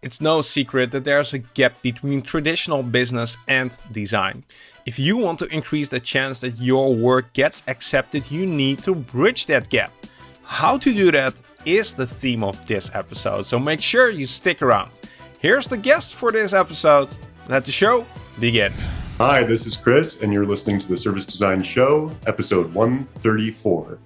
It's no secret that there's a gap between traditional business and design. If you want to increase the chance that your work gets accepted, you need to bridge that gap. How to do that is the theme of this episode, so make sure you stick around. Here's the guest for this episode. Let the show begin. Hi, this is Chris, and you're listening to the Service Design Show, episode 134.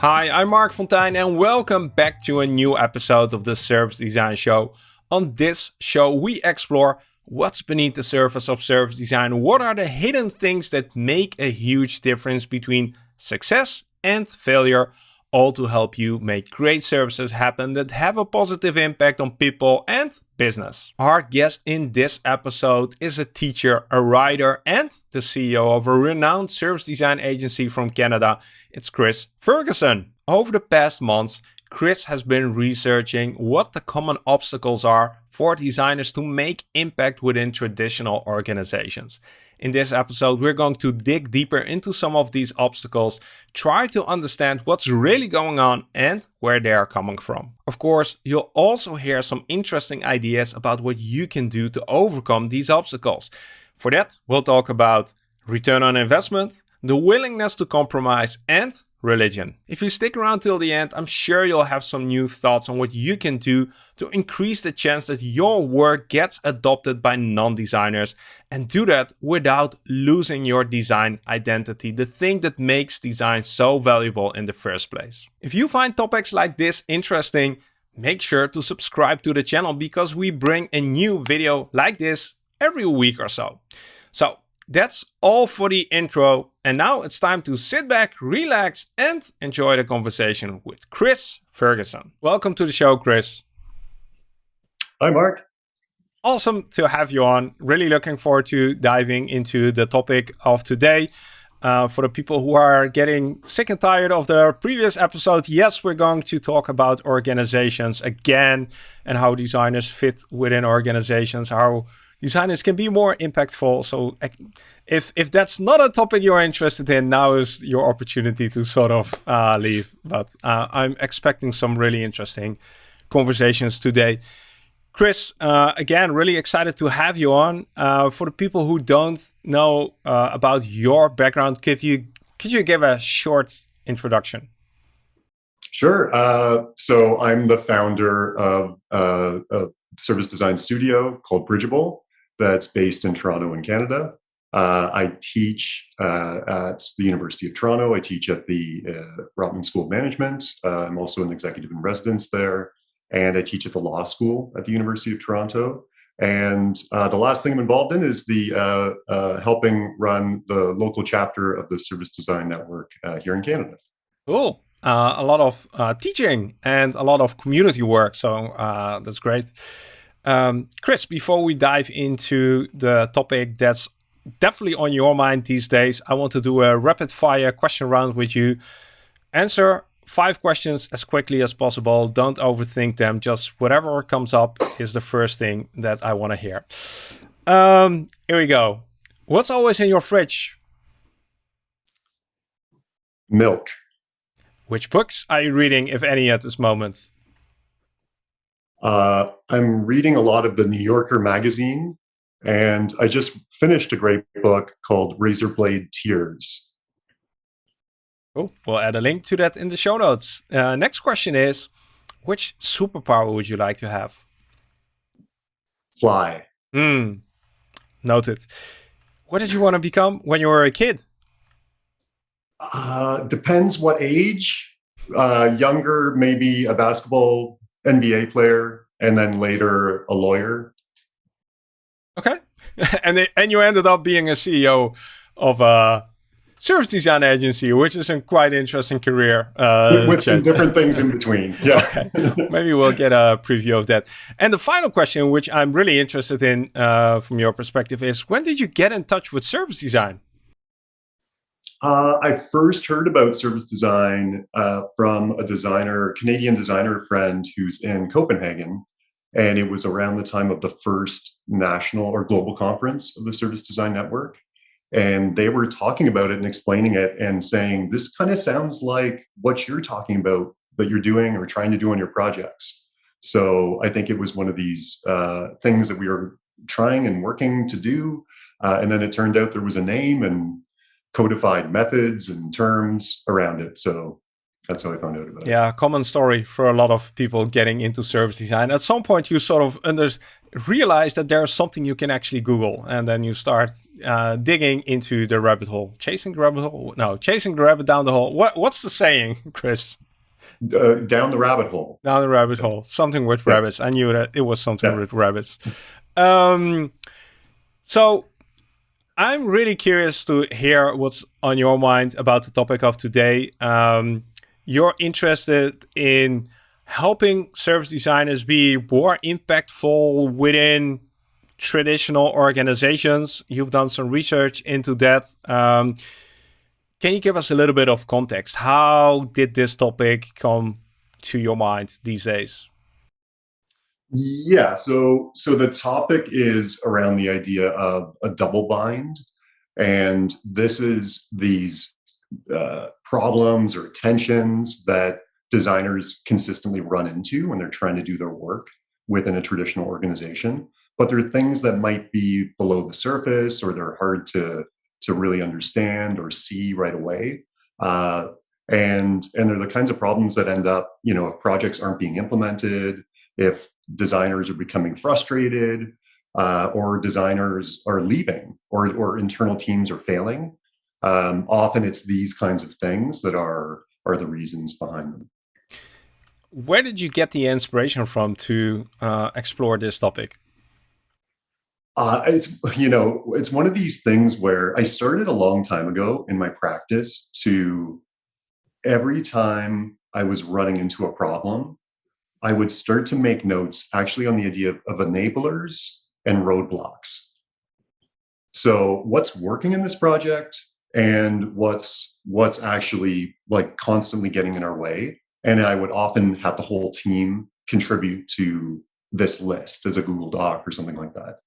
Hi, I'm Marc Fonteijn and welcome back to a new episode of the Service Design Show. On this show, we explore what's beneath the surface of service design, what are the hidden things that make a huge difference between success and failure, all to help you make great services happen that have a positive impact on people and business. Our guest in this episode is a teacher, a writer, and the CEO of a renowned service design agency from Canada. It's Chris Ferguson. Over the past months, Chris has been researching what the common obstacles are for designers to make impact within traditional organizations. In this episode, we're going to dig deeper into some of these obstacles, try to understand what's really going on and where they are coming from. Of course, you'll also hear some interesting ideas about what you can do to overcome these obstacles. For that, we'll talk about return on investment, the willingness to compromise, and religion. If you stick around till the end, I'm sure you'll have some new thoughts on what you can do to increase the chance that your work gets adopted by non-designers and do that without losing your design identity, the thing that makes design so valuable in the first place. If you find topics like this interesting, make sure to subscribe to the channel because we bring a new video like this every week or so. So that's all for the intro. And now it's time to sit back, relax, and enjoy the conversation with Chris Ferguson. Welcome to the show, Chris. Hi, Marc. Awesome to have you on. Really looking forward to diving into the topic of today. Uh, for the people who are getting sick and tired of the previous episode, yes, we're going to talk about organizations again and how designers fit within organizations, how designers can be more impactful. So if if that's not a topic you're interested in, now is your opportunity to sort of uh, leave. But uh, I'm expecting some really interesting conversations today. Chris, uh, again, really excited to have you on. Uh, for the people who don't know uh, about your background, could you could you give a short introduction? Sure. Uh, so I'm the founder of a service design studio called Bridgeable that's based in Toronto in Canada. Uh, I teach uh, at the University of Toronto. I teach at the uh, Rotman School of Management. Uh, I'm also an executive in residence there. And I teach at the law school at the University of Toronto. And uh, the last thing I'm involved in is the uh, helping run the local chapter of the Service Design Network here in Canada. Cool. a lot of teaching and a lot of community work. So that's great. Um, Chris, before we dive into the topic that's definitely on your mind these days, I want to do a rapid fire question round with you. Answer five questions as quickly as possible. Don't overthink them. Just whatever comes up is the first thing that I want to hear. Um, here we go. What's always in your fridge? Milk. Which books are you reading, if any, at this moment? Uh, I'm reading a lot of the New Yorker magazine, and I just finished a great book called Razorblade Tears. Oh, we'll add a link to that in the show notes. Uh, next question is, which superpower would you like to have? Fly. Hmm. Noted. What did you want to become when you were a kid? Uh, depends what age. Uh, younger, maybe a basketball NBA player, and then later a lawyer. Okay, and they, and you ended up being a CEO of a service design agency, which is a quite interesting career. Uh, with, some different things in between. Yeah. okay. Maybe we'll get a preview of that. And the final question, which I'm really interested in uh, from your perspective, is when did you get in touch with service design? Uh, I first heard about service design uh, from a designer, Canadian designer friend who's in Copenhagen. And it was around the time of the first national or global conference of the Service Design Network. And they were talking about it and explaining it and saying, this kind of sounds like what you're talking about, that you're doing or trying to do on your projects. So I think it was one of these uh, things that we were trying and working to do, uh, and then it turned out there was a name and codified methods and terms around it. So that's how I found out about it. Yeah, common story for a lot of people getting into service design. At some point, you sort of under realize that there's something you can actually Google, and then you start uh, digging into the rabbit hole, chasing the rabbit hole. No, chasing the rabbit down the hole. What what's the saying, Chris? Uh, down the rabbit hole. Down the rabbit hole. Something with yeah. rabbits. I knew that it was something yeah. with rabbits. Um, so I'm really curious to hear what's on your mind about the topic of today. Um, you're interested in helping service designers be more impactful within traditional organizations. You've done some research into that. Um, can you give us a little bit of context? How did this topic come to your mind these days? Yeah, so so the topic is around the idea of a double bind, and this is these uh, problems or tensions that designers consistently run into when they're trying to do their work within a traditional organization. But there are things that might be below the surface or they're hard to, to really understand or see right away. Uh, and, and they're the kinds of problems that end up, you know, if projects aren't being implemented, if designers are becoming frustrated, uh, or designers are leaving, or, or internal teams are failing. Um, often it's these kinds of things that are, are the reasons behind them where did you get the inspiration from to uh, explore this topic? Uh, it's you know it's one of these things where I started a long time ago in my practice to every time I was running into a problem, I would start to make notes actually on the idea of, of enablers and roadblocks. So what's working in this project and what's what's actually like constantly getting in our way and I would often have the whole team contribute to this list as a Google Doc or something like that.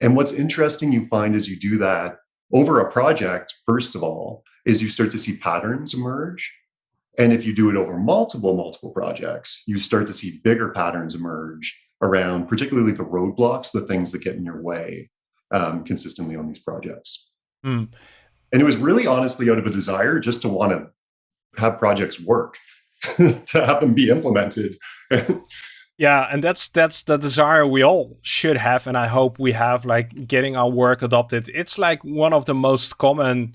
And what's interesting you find as you do that over a project, first of all, is you start to see patterns emerge. And if you do it over multiple, multiple projects, you start to see bigger patterns emerge around particularly the roadblocks, the things that get in your way um, consistently on these projects. Mm. And it was really honestly out of a desire just to want to have projects work to have them be implemented. yeah, and that's that's the desire we all should have, and I hope we have, like getting our work adopted. It's like one of the most common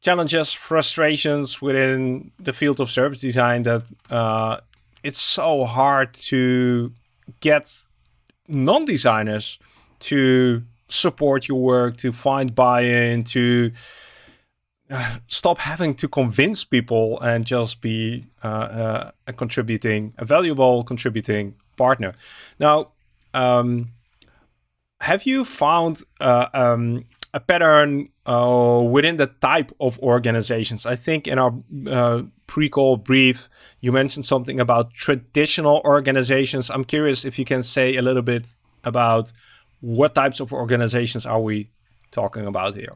challenges, frustrations within the field of service design that uh, it's so hard to get non-designers to support your work, to find buy-in, to stop having to convince people and just be uh, uh, a contributing, a valuable contributing partner. Now, um, have you found uh, um, a pattern uh, within the type of organizations? I think in our uh, pre-call brief, you mentioned something about traditional organizations. I'm curious if you can say a little bit about what types of organizations are we talking about here?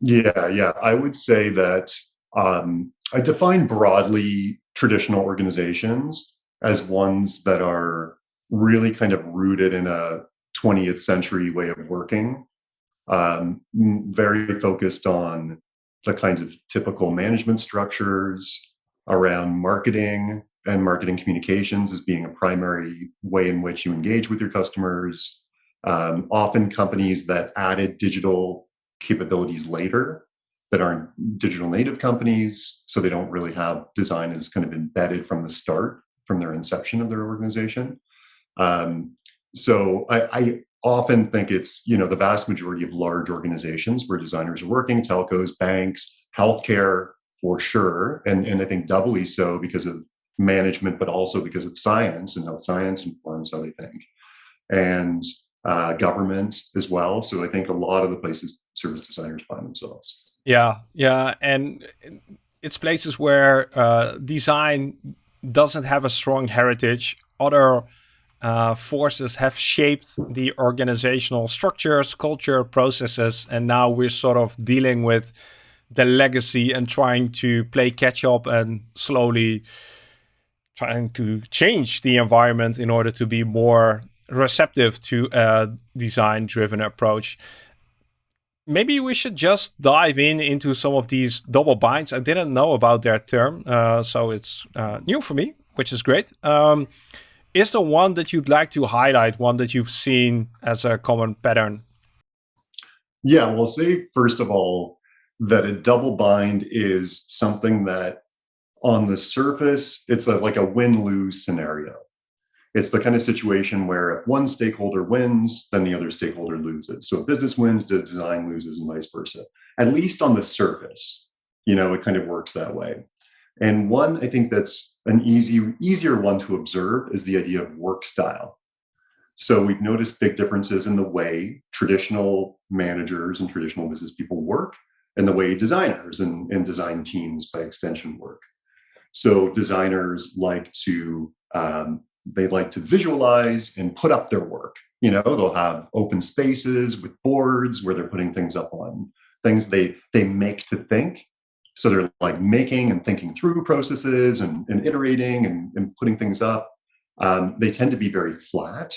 Yeah, yeah. I would say that um, I define broadly traditional organizations as ones that are really kind of rooted in a 20th century way of working, um, very focused on the kinds of typical management structures around marketing and marketing communications as being a primary way in which you engage with your customers. Um, often companies that added digital capabilities later that aren't digital native companies. So they don't really have design as kind of embedded from the start, from their inception of their organization. Um, so I, I, often think it's you know the vast majority of large organizations where designers are working, telcos, banks, healthcare for sure, and and I think doubly so because of management, but also because of science and how science informs how they think. And uh, government as well. So I think a lot of the places service designers find themselves. Yeah, yeah, and it's places where uh, design doesn't have a strong heritage. Other uh, forces have shaped the organizational structures, culture, processes, and now we're sort of dealing with the legacy and trying to play catch up and slowly trying to change the environment in order to be more receptive to a design driven approach. Maybe we should just dive in into some of these double binds. I didn't know about their term, uh, so it's uh, new for me, which is great. Um, is the one that you'd like to highlight one that you've seen as a common pattern? Yeah, we'll say first of all that a double bind is something that on the surface, it's a, like a win-lose scenario. It's the kind of situation where if one stakeholder wins, then the other stakeholder loses. So if business wins, the design loses and vice versa. At least on the surface, you know, it kind of works that way. And one, I think that's an easy, easier one to observe is the idea of work style. So we've noticed big differences in the way traditional managers and traditional business people work and the way designers and, and design teams by extension work. So designers like to um, they like to visualize and put up their work. You know, they'll have open spaces with boards where they're putting things up on things they they make to think. So they're like making and thinking through processes and, and iterating and, and putting things up. Um, they tend to be very flat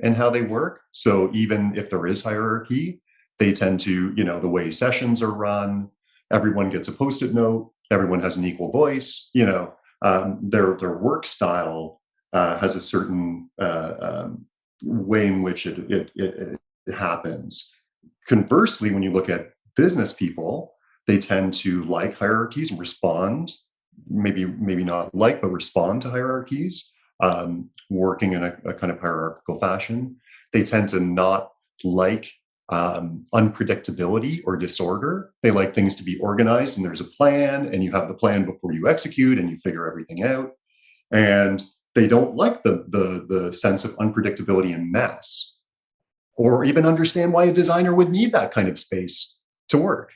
in how they work. So even if there is hierarchy, they tend to, you know, the way sessions are run, everyone gets a post-it note, everyone has an equal voice, you know, um, their their work style uh, has a certain uh, um, way in which it, it, it, it happens. Conversely, when you look at business people, they tend to like hierarchies and respond, maybe maybe not like, but respond to hierarchies, um, working in a, a, kind of hierarchical fashion. They tend to not like um, unpredictability or disorder. They like things to be organized and there's a plan and you have the plan before you execute and you figure everything out. And they don't like the, the, the sense of unpredictability and mess or even understand why a designer would need that kind of space to work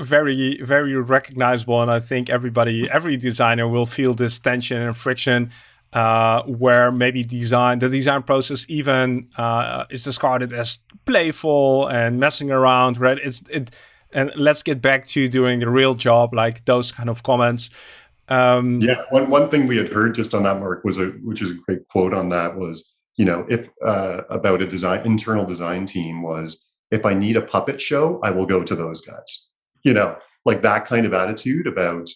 very very recognizable and i think everybody every designer will feel this tension and friction uh, where maybe design the design process even uh, is discarded as playful and messing around right it's it and let's get back to doing the real job like those kind of comments um, yeah, one one thing we had heard just on that, Marc, was a which is a great quote on that was you know if uh, about a design internal design team was if I need a puppet show, I will go to those guys. You know, like that kind of attitude about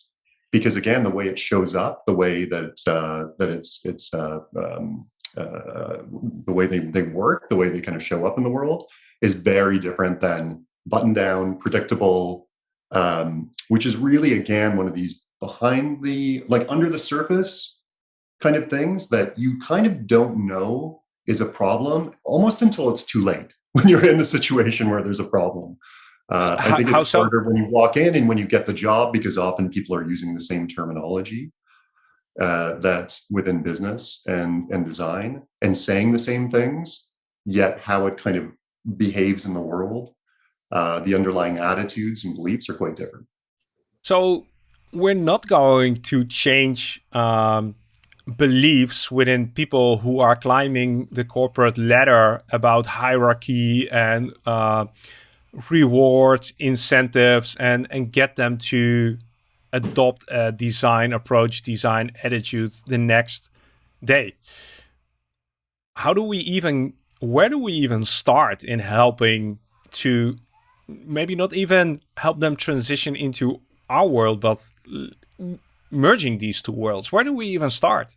because again, the way it shows up, the way that uh, that it's it's uh, um, uh, the way they they work, the way they kind of show up in the world is very different than button down, predictable, um, which is really again one of these behind the like under the surface kind of things that you kind of don't know is a problem almost until it's too late when you're in the situation where there's a problem. Uh, I think it's so? harder when you walk in and when you get the job because often people are using the same terminology uh, that within business and and design and saying the same things, yet how it kind of behaves in the world, uh, the underlying attitudes and beliefs are quite different. So we're not going to change um, beliefs within people who are climbing the corporate ladder about hierarchy and uh, rewards, incentives, and and get them to adopt a design approach, design attitude the next day. How do we even? Where do we even start in helping to maybe not even help them transition into our world, but merging these two worlds? Where do we even start?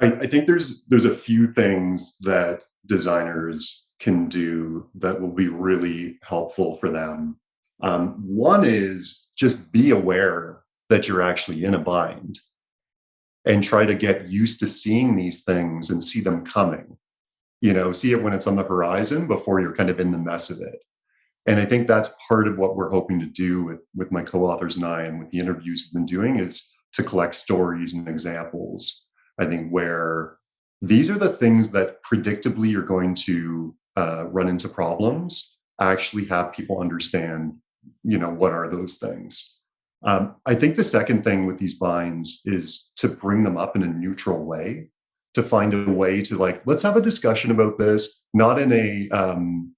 I, I think there's there's a few things that designers can do that will be really helpful for them. Um, one is just be aware that you're actually in a bind and try to get used to seeing these things and see them coming. You know, see it when it's on the horizon before you're kind of in the mess of it. And I think that's part of what we're hoping to do with, with my co-authors and I and with the interviews we've been doing is to collect stories and examples. I think where these are the things that predictably you're going to uh, run into problems, actually have people understand, you know, what are those things. Um, I think the second thing with these binds is to bring them up in a neutral way, to find a way to like, let's have a discussion about this, not in a, um,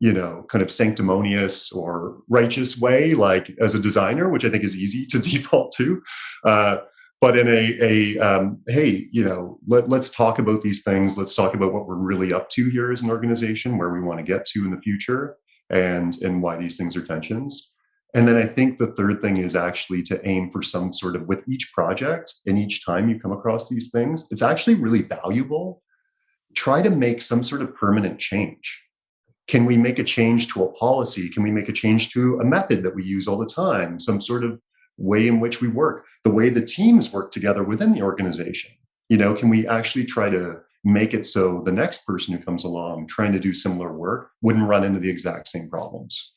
you know, kind of sanctimonious or righteous way, like as a designer, which I think is easy to default to, uh, but in a, a um, hey, you know, let, let's talk about these things. Let's talk about what we're really up to here as an organization, where we want to get to in the future, and and why these things are tensions. And then I think the third thing is actually to aim for some sort of with each project and each time you come across these things, it's actually really valuable. Try to make some sort of permanent change. Can we make a change to a policy? Can we make a change to a method that we use all the time? Some sort of way in which we work, the way the teams work together within the organization. You know, can we actually try to make it so the next person who comes along trying to do similar work wouldn't run into the exact same problems?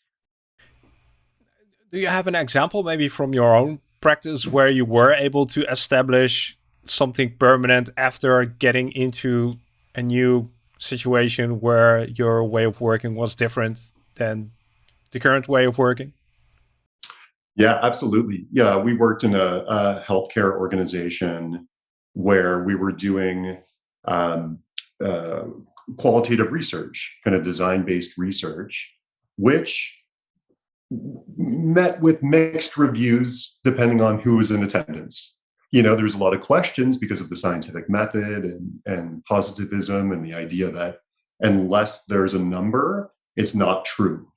Do you have an example maybe from your own practice where you were able to establish something permanent after getting into a new situation where your way of working was different than the current way of working? Yeah, absolutely. Yeah, we worked in a, a healthcare organization where we were doing um, uh, qualitative research, kind of design based research, which met with mixed reviews depending on who was in attendance. You know, there's a lot of questions because of the scientific method and, and positivism and the idea that unless there's a number, it's not true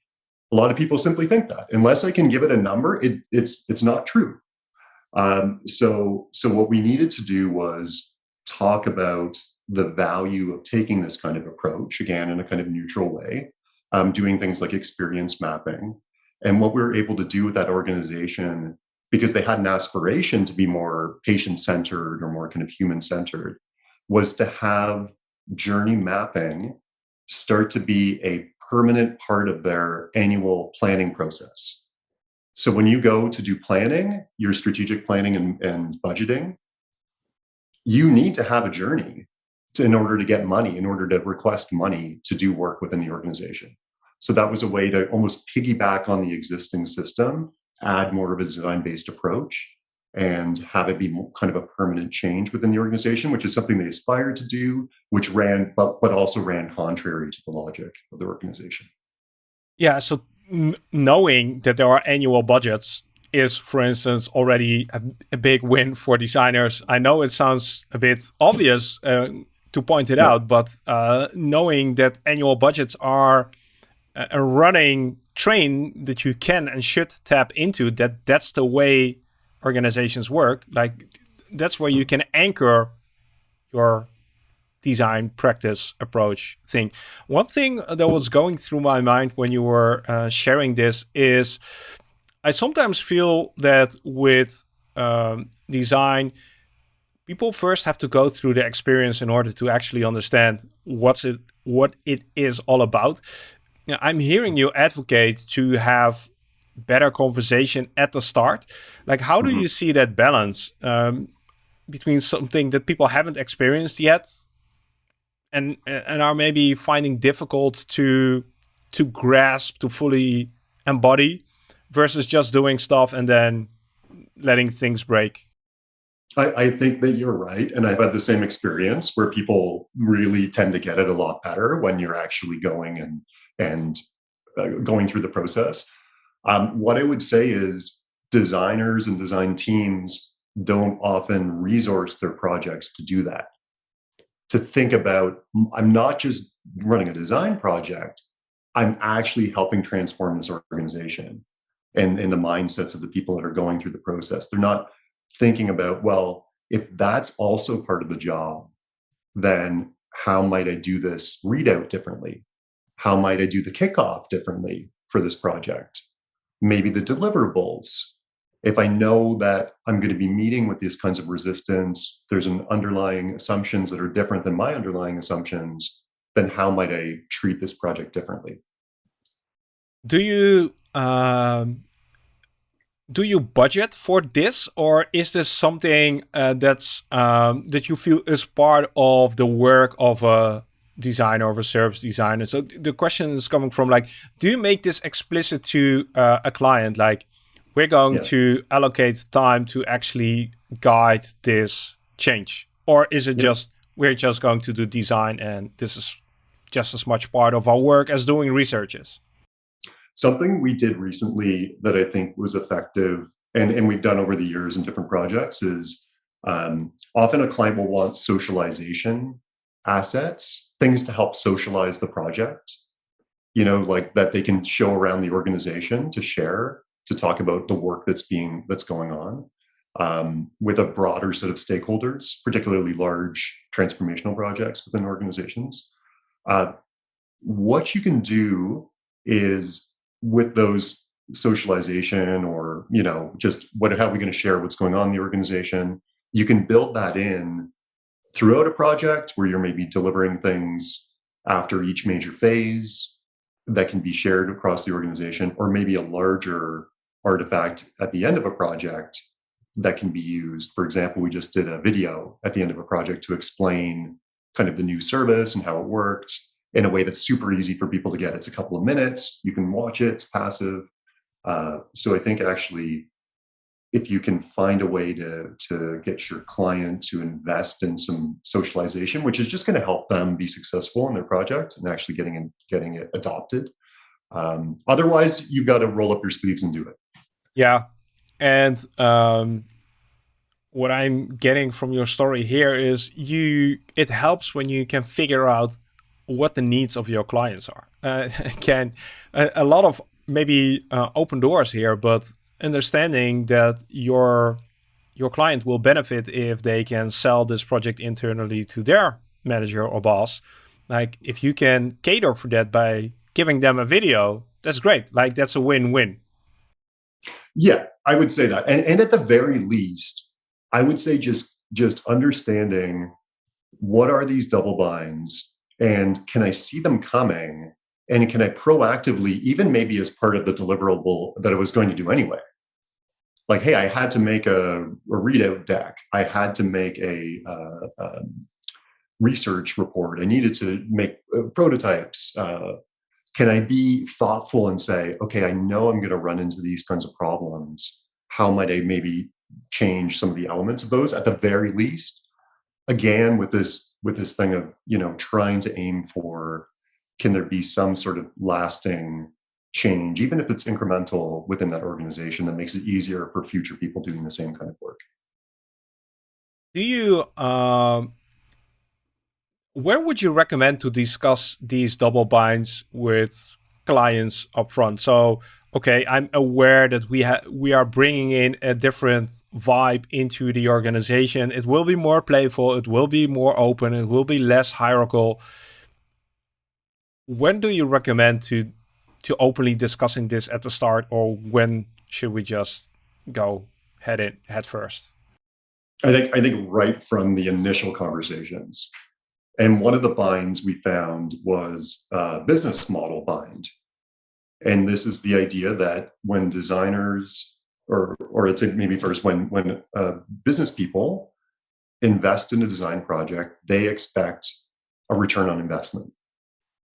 a lot of people simply think that unless I can give it a number, it, it's it's not true. Um, so so what we needed to do was talk about the value of taking this kind of approach again in a kind of neutral way, um, doing things like experience mapping, and what we were able to do with that organization because they had an aspiration to be more patient centered or more kind of human centered was to have journey mapping start to be a permanent part of their annual planning process. So when you go to do planning, your strategic planning and, and budgeting, you need to have a journey to, in order to get money, in order to request money to do work within the organization. So that was a way to almost piggyback on the existing system, add more of a design based approach, and have it be kind of a permanent change within the organization, which is something they aspired to do, which ran, but, but also ran contrary to the logic of the organization. Yeah. So knowing that there are annual budgets is, for instance, already a, a, big win for designers. I know it sounds a bit obvious uh, to point it yeah. out, but uh, knowing that annual budgets are a running train that you can and should tap into, that that's the way organizations work, like that's where you can anchor your design practice approach thing. One thing that was going through my mind when you were uh, sharing this is I sometimes feel that with um, design, people first have to go through the experience in order to actually understand what's it what it is all about. I'm hearing you advocate to have better conversation at the start. Like, how do mm -hmm. you see that balance um, between something that people haven't experienced yet and and are maybe finding difficult to to grasp, to fully embody, versus just doing stuff and then letting things break? I, I, think that you're right. And I've had the same experience where people really tend to get it a lot better when you're actually going and and uh, going through the process. Um, what I would say is designers and design teams don't often resource their projects to do that. To think about, I'm not just running a design project, I'm actually helping transform this organization and, and the mindsets of the people that are going through the process. They're not thinking about, well, if that's also part of the job, then how might I do this readout differently? How might I do the kickoff differently for this project? Maybe the deliverables. If I know that I'm going to be meeting with these kinds of resistance, there's an underlying assumptions that are different than my underlying assumptions, then how might I treat this project differently? Do you um, do you budget for this, or is this something uh, that's um, that you feel is part of the work of a designer or a service designer. So the question is coming from like, do you make this explicit to uh, a client? Like, we're going yeah. to allocate time to actually guide this change, or is it yeah. just we're just going to do design and this is just as much part of our work as doing researches? Something we did recently that I think was effective and, and we've done over the years in different projects is Um, often a client will want socialization assets, things to help socialize the project, you know, like that they can show around the organization to share, to talk about the work that's being, that's going on. Um, with a broader set of stakeholders, particularly large transformational projects within organizations. Uh, what you can do is with those socialization or you know just what how are we going to share what's going on in the organization you can build that in throughout a project where you're maybe delivering things after each major phase that can be shared across the organization or maybe a larger artifact at the end of a project that can be used for example we just did a video at the end of a project to explain kind of the new service and how it worked in a way that's super easy for people to get. It's a couple of minutes. You can watch it. It's passive. Uh, so I think actually, if you can find a way to to get your client to invest in some socialization, which is just going to help them be successful in their project and actually getting in, getting it adopted. Um, otherwise, you've got to roll up your sleeves and do it. Yeah, and um, what I'm getting from your story here is you. It helps when you can figure out what the needs of your clients are. Uh, can a, a, lot of maybe uh, open doors here, but understanding that your your client will benefit if they can sell this project internally to their manager or boss. Like if you can cater for that by giving them a video, that's great. Like that's a win-win. Yeah, I would say that. And and at the very least, I would say just just understanding what are these double binds and can I see them coming? And can I proactively, even maybe as part of the deliverable that I was going to do anyway? Like, hey, I had to make a, a readout deck. I had to make a, uh, um, research report. I needed to make uh, prototypes. Uh, can I be thoughtful and say, okay, I know I'm going to run into these kinds of problems. How might I maybe change some of the elements of those at the very least? Again, with this with this thing of you know trying to aim for can there be some sort of lasting change even if it's incremental within that organization that makes it easier for future people doing the same kind of work do you um where would you recommend to discuss these double binds with clients upfront so okay, I'm aware that we have we are bringing in a different vibe into the organization. It will be more playful. It will be more open. It will be less hierarchical. When do you recommend to to openly discussing this at the start, or when should we just go head in head first? I think I think right from the initial conversations. And one of the binds we found was a business model bind. And this is the idea that when designers, or or it's maybe first when when uh, business people invest in a design project, they expect a return on investment.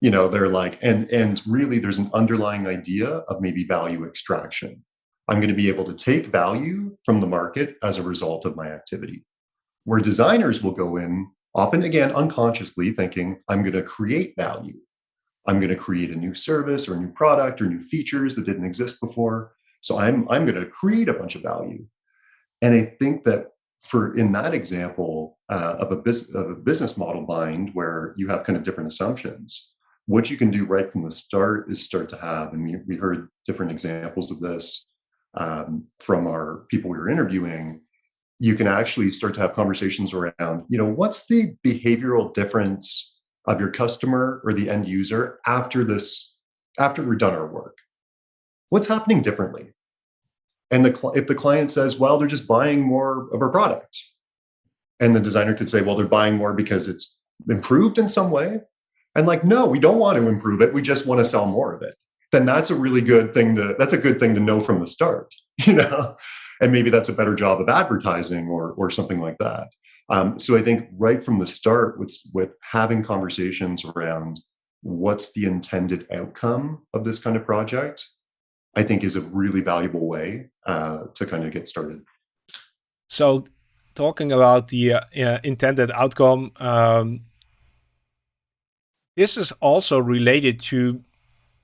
You know, they're like, and and really, there's an underlying idea of maybe value extraction. I'm going to be able to take value from the market as a result of my activity. Where designers will go in, often again unconsciously, thinking, I'm going to create value. I'm going to create a new service or a new product or new features that didn't exist before. So I'm I'm going to create a bunch of value. And I think that for in that example uh, of a business of a business model bind where you have kind of different assumptions, what you can do right from the start is start to have, and we, we heard different examples of this um, from our people we were interviewing. You can actually start to have conversations around, you know, what's the behavioral difference of your customer or the end user after this after we're done our work what's happening differently and the if the client says well they're just buying more of our product and the designer could say well they're buying more because it's improved in some way and like no we don't want to improve it. We just want to sell more of it. Then that's a really good thing to that's a good thing to know from the start you know? And maybe that's a better job of advertising or or something like that. Um, so I think right from the start, with with having conversations around what's the intended outcome of this kind of project, I think is a really valuable way uh, to kind of get started. So, talking about the uh, intended outcome, um, this is also related to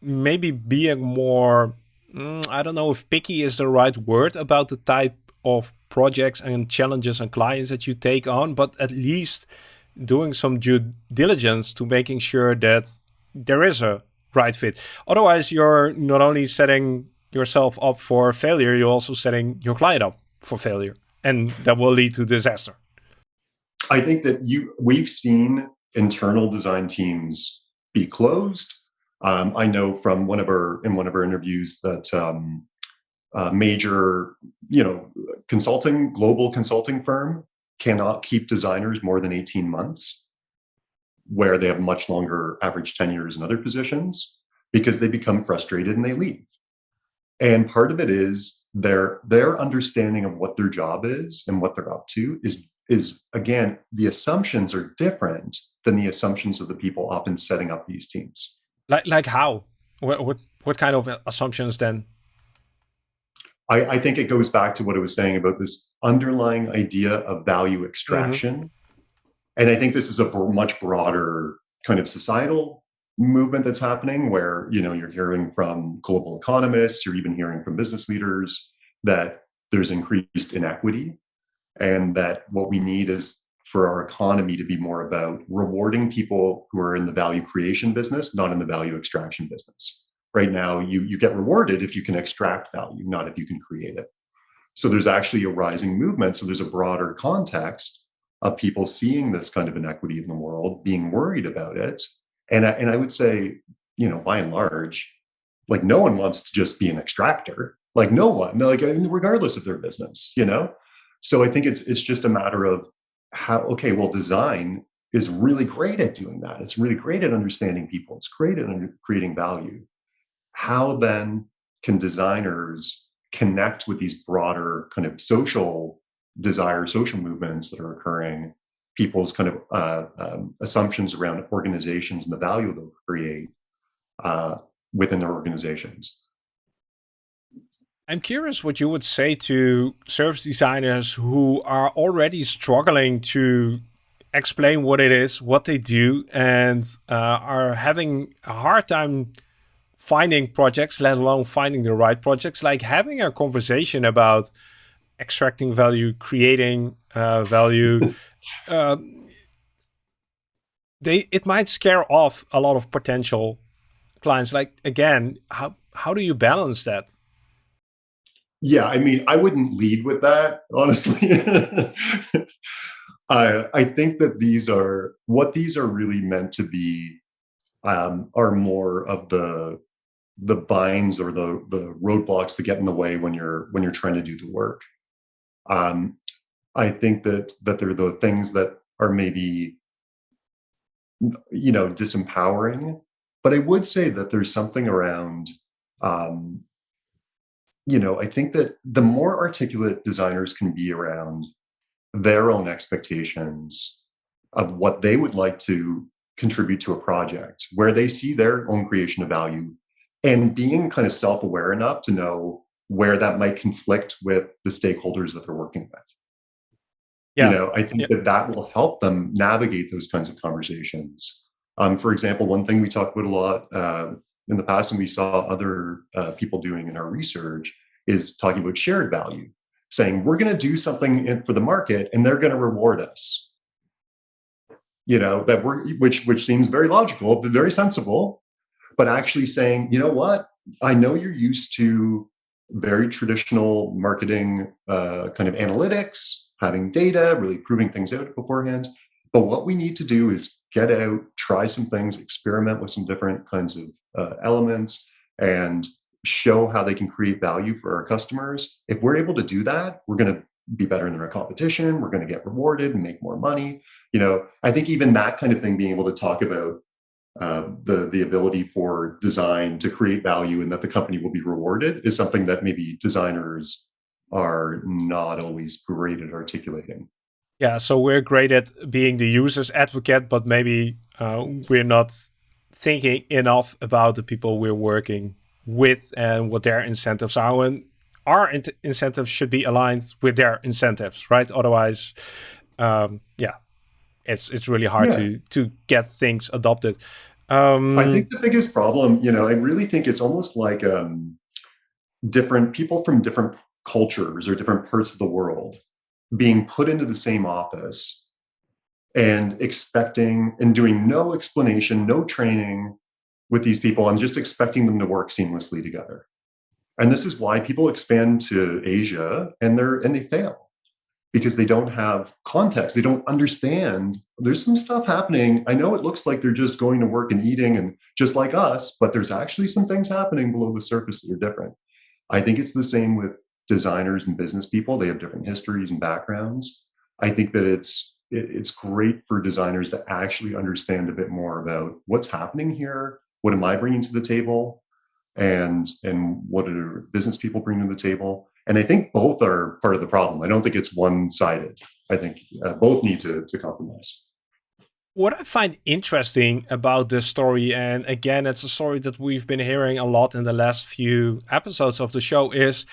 maybe being more. Mm, I don't know if picky is the right word about the type of projects and challenges and clients that you take on, but at least doing some due diligence to making sure that there is a right fit. Otherwise, you're not only setting yourself up for failure, you're also setting your client up for failure, and that will lead to disaster. I think that you we've seen internal design teams be closed. Um, I know from one of our in one of our interviews that um, a major, you know, consulting global consulting firm cannot keep designers more than 18 months where they have much longer average tenures in other positions because they become frustrated and they leave. And part of it is their their understanding of what their job is and what they're up to is is again the assumptions are different than the assumptions of the people often setting up these teams. Like like how? What what what kind of assumptions then? I, I think it goes back to what I was saying about this underlying idea of value extraction. Mm -hmm and I think this is a much broader kind of societal movement that's happening where, you know, you're hearing from global economists, you're even hearing from business leaders that there's increased inequity and that what we need is for our economy to be more about rewarding people who are in the value creation business, not in the value extraction business. Right now, you, you get rewarded if you can extract value, not if you can create it. So there's actually a rising movement. So there's a broader context of people seeing this kind of inequity in the world, being worried about it. And I, and I would say, you know, by and large, like no one wants to just be an extractor. Like no one, like regardless of their business, you know. So I think it's it's just a matter of how. Okay, well, design is really great at doing that. It's really great at understanding people. It's great at creating value. How then can designers connect with these broader kind of social desire social movements that are occurring, people's kind of uh, um, assumptions around organizations and the value they'll create uh, within their organizations. I'm curious what you would say to service designers who are already struggling to explain what it is, what they do, and uh, are having a hard time finding projects, let alone finding the right projects, like having a conversation about extracting value, creating uh, value, uh, they it might scare off a lot of potential clients. Like again, how how do you balance that? Yeah, I mean, I wouldn't lead with that, honestly. I I think that these are what these are really meant to be um, are more of the the binds or the the roadblocks that get in the way when you're when you're trying to do the work. Um, I think that that they're the things that are maybe you know disempowering, but I would say that there's something around um, you know, I think that the more articulate designers can be around their own expectations of what they would like to contribute to a project, where they see their own creation of value, and being kind of self-aware enough to know where that might conflict with the stakeholders that they're working with. Yeah. You know, I think yeah. that that will help them navigate those kinds of conversations. Um, for example, one thing we talked about a lot uh, in the past, and we saw other uh, people doing in our research, is talking about shared value, saying we're going to do something for the market, and they're going to reward us. You know that we're which which seems very logical, very sensible, but actually saying, you know what, I know you're used to very traditional marketing uh, kind of analytics, having data, really proving things out beforehand. But what we need to do is get out, try some things, experiment with some different kinds of uh, elements, and show how they can create value for our customers. If we're able to do that, we're going to be better than our competition. We're going to get rewarded and make more money. You know, I think even that kind of thing, being able to talk about uh, the the ability for design to create value and that the company will be rewarded is something that maybe designers are not always great at articulating. Yeah, so we're great at being the user's advocate, but maybe uh, we're not thinking enough about the people we're working with and what their incentives are. And our in incentives should be aligned with their incentives, right? Otherwise, um, yeah, it's it's really hard yeah. to to get things adopted. Um, I think the biggest problem, you know, I really think it's almost like um, different people from different cultures or different parts of the world being put into the same office and expecting and doing no explanation, no training with these people and just expecting them to work seamlessly together. And this is why people expand to Asia and they're and they fail because they don't have context. They don't understand. There's some stuff happening. I know it looks like they're just going to work and eating and just like us, but there's actually some things happening below the surface that are different. I think it's the same with designers and business people. They have different histories and backgrounds. I think that it's it, it's great for designers to actually understand a bit more about what's happening here. What am I bringing to the table? And and what are business people bringing to the table? And I think both are part of the problem. I don't think it's one sided. I think uh, both need to, to compromise. What I find interesting about this story, and again, it's a story that we've been hearing a lot in the last few episodes of the show, is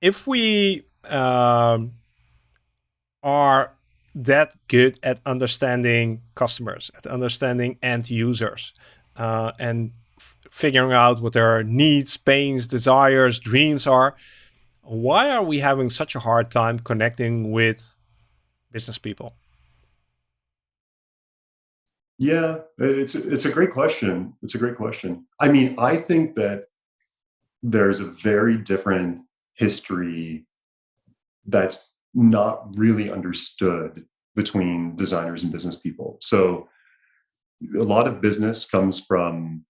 if we um, are that good at understanding customers, at understanding end users, uh, and figuring out what their needs, pains, desires, dreams are, why are we having such a hard time connecting with business people? Yeah, it's it's a great question. It's a great question. I mean, I think that there's a very different history that's not really understood between designers and business people. So a lot of business comes from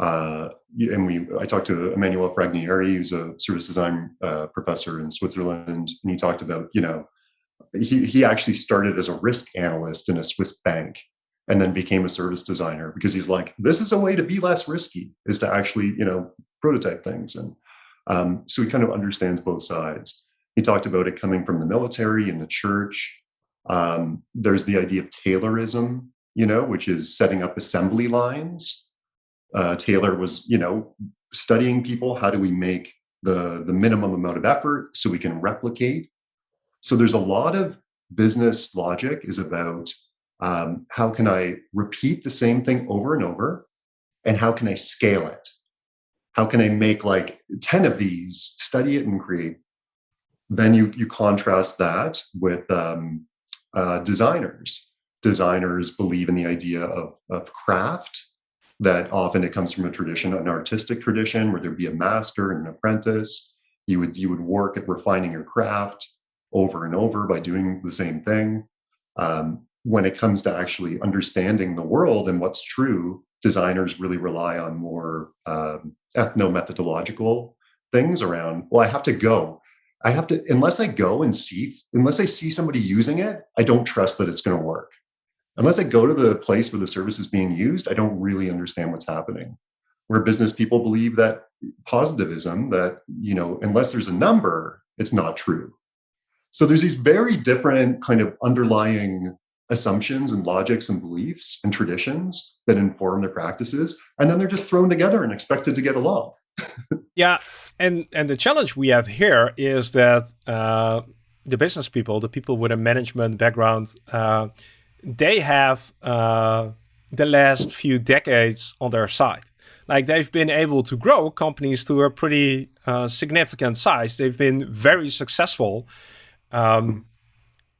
uh, and we I talked to Emmanuel Fragnière, who's a service design uh, professor in Switzerland, and he talked about you know he he actually started as a risk analyst in a Swiss bank and then became a service designer because he's like this is a way to be less risky is to actually you know prototype things and um, so he kind of understands both sides. He talked about it coming from the military and the church. Um, there's the idea of Taylorism, you know, which is setting up assembly lines uh, Taylor was, you know, studying people. How do we make the the minimum amount of effort so we can replicate? So there's a lot of business logic is about um, how can I repeat the same thing over and over, and how can I scale it? How can I make like ten of these, study it and create? Then you you contrast that with um, uh, designers. Designers believe in the idea of of craft that often it comes from a tradition, an artistic tradition, where there'd be a master and an apprentice. You would you would work at refining your craft over and over by doing the same thing. Um, when it comes to actually understanding the world and what's true, designers really rely on more um, ethno-methodological things around. Well, I have to go. I have to unless I go and see, unless I see somebody using it, I don't trust that it's going to work unless I go to the place where the service is being used, I don't really understand what's happening. Where business people believe that positivism, that, you know, unless there's a number, it's not true. So there's these very different kind of underlying assumptions and logics and beliefs and traditions that inform their practices. And then they're just thrown together and expected to get along. yeah. And and the challenge we have here is that uh, the business people, the people with a management background, uh, they have uh, the last few decades on their side. Like they've been able to grow companies to a pretty uh, significant size. They've been very successful. Um,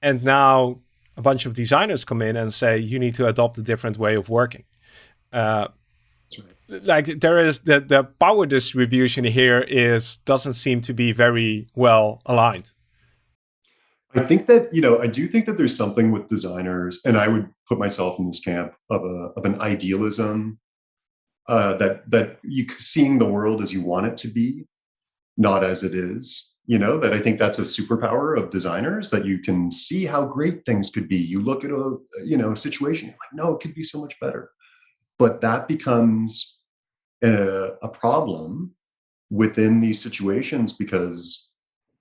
and now a bunch of designers come in and say, you need to adopt a different way of working. Uh, like there is the, the power distribution here is doesn't seem to be very well aligned. I think that, you know, I do think that there's something with designers, and I would put myself in this camp of a of an idealism uh, that that you seeing the world as you want it to be, not as it is. You know, that I think that's a superpower of designers that you can see how great things could be. You look at a you know a situation, you're like, no, it could be so much better. But that becomes a, a problem within these situations because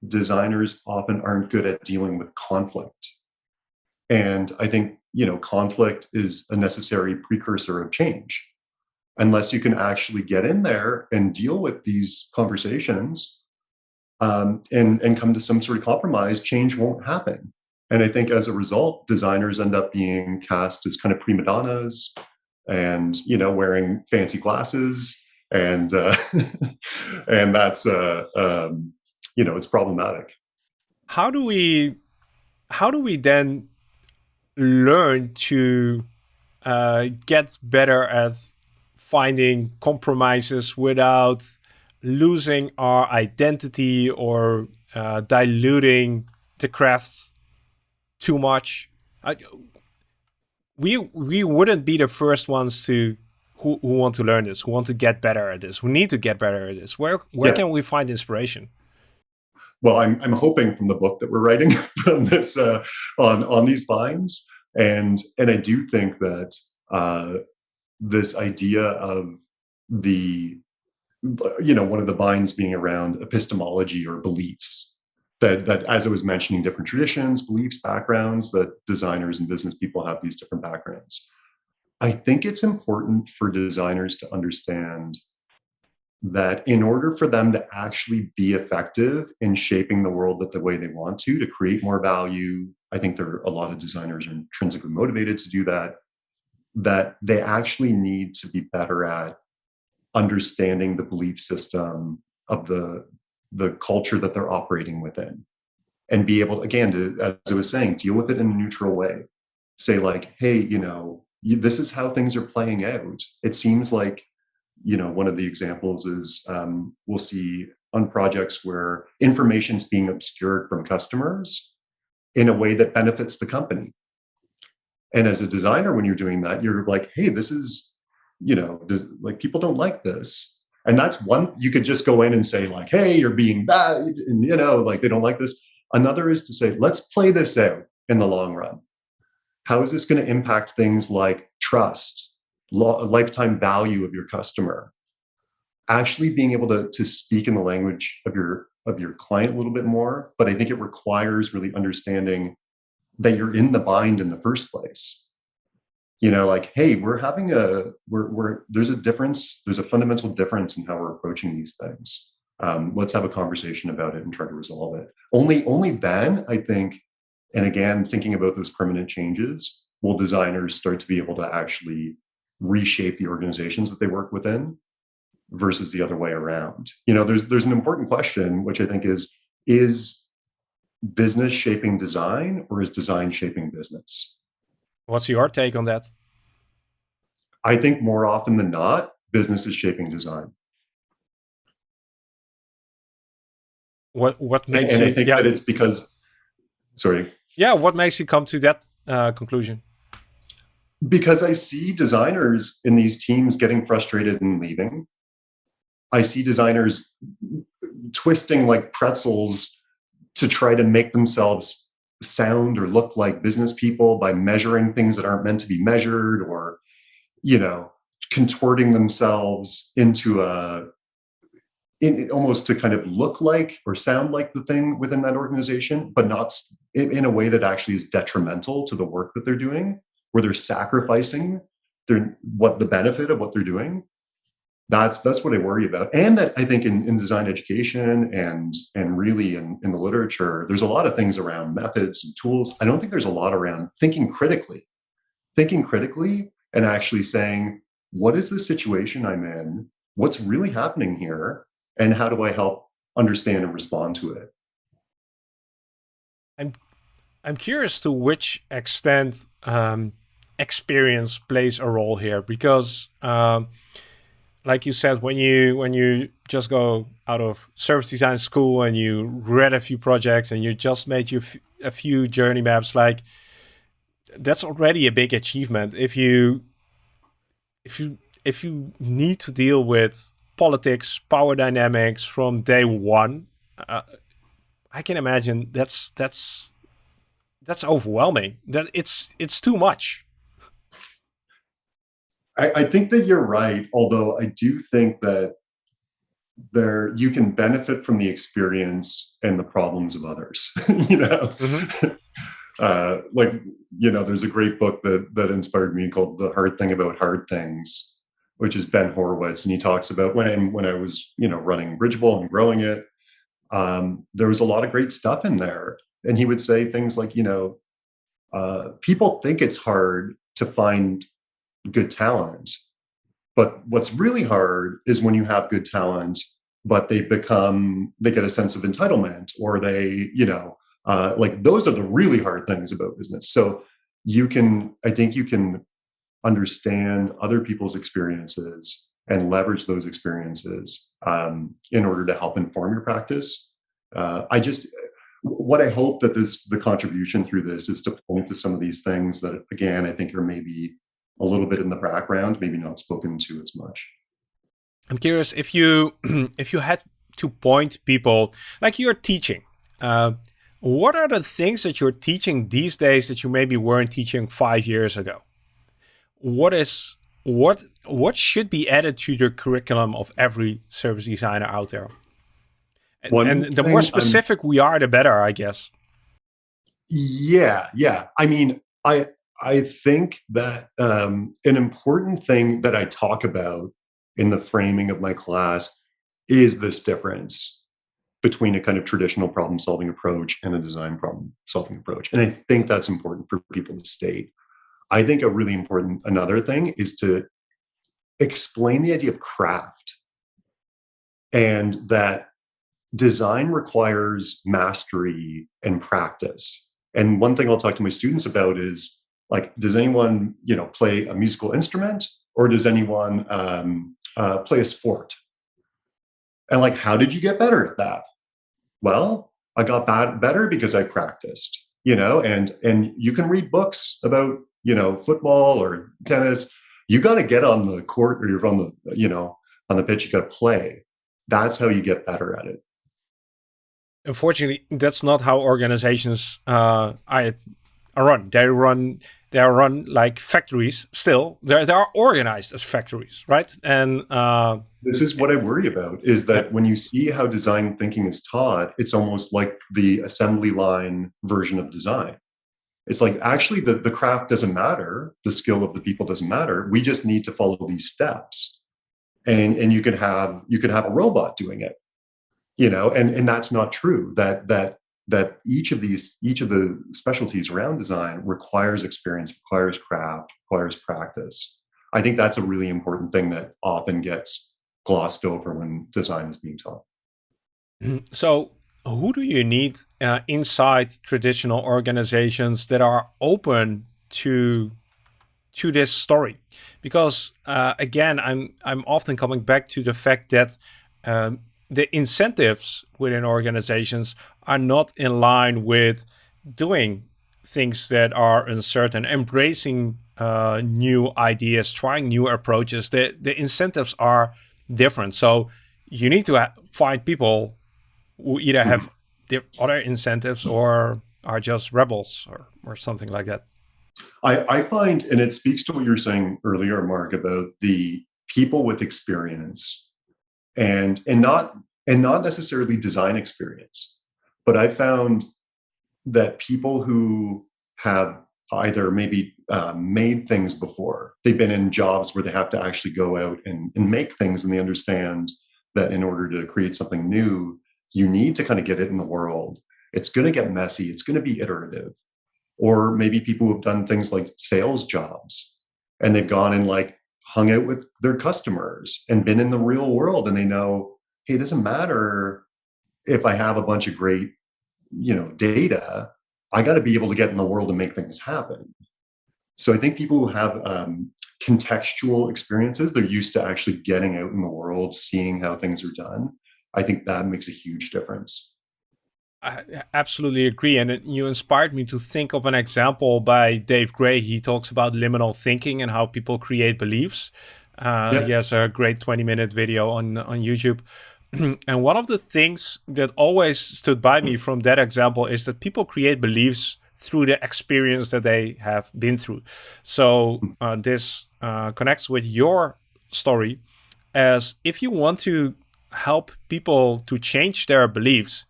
designers often aren't good at dealing with conflict. And I think, you know, conflict is a necessary precursor of change. Unless you can actually get in there and deal with these conversations um, and, and come to some sort of compromise, change won't happen. And I think as a result, designers end up being cast as kind of prima donnas and, you know, wearing fancy glasses. And uh, and that's uh, um, you know it's problematic. How do we how do we then learn to uh, get better at finding compromises without losing our identity or uh, diluting the craft too much. I, we we wouldn't be the first ones to who, who want to learn this, who want to get better at this, who need to get better at this. Where where yeah. can we find inspiration? Well, I'm I'm hoping from the book that we're writing from this uh, on on these binds, and and I do think that uh, this idea of the you know one of the binds being around epistemology or beliefs that that as i was mentioning different traditions beliefs backgrounds that designers and business people have these different backgrounds. I think it's important for designers to understand that in order for them to actually be effective in shaping the world that the way they want to to create more value i think there are a lot of designers are intrinsically motivated to do that that they actually need to be better at understanding the belief system of the the culture that they're operating within. And be able again to as i was saying deal with it in a neutral way. Say like hey you know this is how things are playing out. It seems like you know one of the examples is um, we'll see on projects where information is being obscured from customers in a way that benefits the company. And as a designer when you're doing that you're like hey this is you know, like people don't like this. And that's one, you could just go in and say, like, hey, you're being bad, and you know, like they don't like this. Another is to say, let's play this out in the long run. How is this going to impact things like trust, lifetime value of your customer? Actually being able to, to speak in the language of your of your client a little bit more, but I think it requires really understanding that you're in the bind in the first place you know like hey we're having a we're, we're there's a difference there's a fundamental difference in how we're approaching these things. Um, let's have a conversation about it and try to resolve it. Only only then i think and again thinking about those permanent changes will designers start to be able to actually reshape the organizations that they work within versus the other way around. You know there's there's an important question which i think is is business shaping design or is design shaping business What's your take on that? I think more often than not, business is shaping design. What what makes and, and I think yeah. that it's because sorry. Yeah, what makes you come to that uh, conclusion? Because I see designers in these teams getting frustrated and leaving. I see designers twisting like pretzels to try to make themselves sound or look like business people by measuring things that aren't meant to be measured or you know contorting themselves into a in, almost to kind of look like or sound like the thing within that organization but not in, in a way that actually is detrimental to the work that they're doing where they're sacrificing their what the benefit of what they're doing that's that's what I worry about. And that I think in, in design education and and really in, in the literature, there's a lot of things around methods and tools. I don't think there's a lot around thinking critically, thinking critically and actually saying, what is the situation I'm in? What's really happening here? And how do I help understand and respond to it? I'm I'm curious to which extent um, experience plays a role here because um, like you said, when you when you just go out of service design school and you read a few projects and you just made you a few journey maps, like that's already a big achievement. If you if you if you need to deal with politics, power dynamics from day one, uh, I can imagine that's that's that's overwhelming. That it's it's too much. I, I think that you're right, although I do think that there you can benefit from the experience and the problems of others. you know, mm-hmm. uh, like you know, there's a great book that that inspired me called "The Hard Thing About Hard Things," which is Ben Horowitz, and he talks about when when I was you know running Bridgeable and growing it. Um, there was a lot of great stuff in there, and he would say things like, you know, uh, people think it's hard to find good talent. But what's really hard is when you have good talent but they become they get a sense of entitlement or they you know uh, like those are the really hard things about business so you can i think you can understand other people's experiences and leverage those experiences um, in order to help inform your practice uh, i just what i hope that this the contribution through this is to point to some of these things that again i think are maybe a little bit in the background maybe not spoken to as much I'm curious if you if you had to point people like you're teaching. Uh, what are the things that you're teaching these days that you maybe weren't teaching five years ago? What is what what should be added to the curriculum of every service designer out there? And, and the more specific I'm, we are, the better, I guess. Yeah, yeah. I mean, I I think that um, an important thing that I talk about in the framing of my class is this difference between a kind of traditional problem solving approach and a design problem solving approach. And I think that's important for people to state. I think a really important another thing is to explain the idea of craft and that design requires mastery and practice. And one thing I'll talk to my students about is like, does anyone, you know, play a musical instrument or does anyone um, uh, play a sport. And like, how did you get better at that? Well, I got bad, better because I practiced, you know, and, and you can read books about, you know, football or tennis. You got to get on the court or you're on the, you know, on the pitch, you got to play. That's how you get better at it. Unfortunately, that's not how organizations uh, I, I run. They run they are run like factories still. They they are organized as factories right? And uh, this is what i worry about is that when you see how design thinking is taught it's almost like the assembly line version of design. It's like actually the, the craft doesn't matter. The skill of the people doesn't matter. We just need to follow these steps. And and you could have you could have a robot doing it you know and and that's not true. That that that each of these each of the specialties around design requires experience requires craft requires practice. I think that's a really important thing that often gets glossed over when design is being taught. Mm-hmm. so who do you need uh, inside traditional organizations that are open to to this story? Because uh, again i'm i'm often coming back to the fact that um, the incentives within organizations are not in line with doing things that are uncertain, embracing uh, new ideas, trying new approaches. The, the incentives are different. So you need to find people who either have other incentives or are just rebels or, or something like that. I, I find, and it speaks to what you were saying earlier, Marc, about the people with experience and and not and not necessarily design experience but I found that people who have either maybe uh, made things before, they've been in jobs where they have to actually go out and, and make things, and they understand that in order to create something new, you need to kind of get it in the world. It's going to get messy, it's going to be iterative. Or maybe people who've done things like sales jobs and they've gone and like hung out with their customers and been in the real world and they know, hey, it doesn't matter if I have a bunch of great, you know, data, I got to be able to get in the world and make things happen. So I think people who have um, contextual experiences, they're used to actually getting out in the world, seeing how things are done. I think that makes a huge difference. I absolutely agree. And you inspired me to think of an example by Dave Gray. He talks about liminal thinking and how people create beliefs. Uh. He has a great 20 minute video on, on YouTube. and one of the things that always stood by me from that example is that people create beliefs through the experience that they have been through. So uh, this uh, connects with your story as if you want to help people to change their beliefs,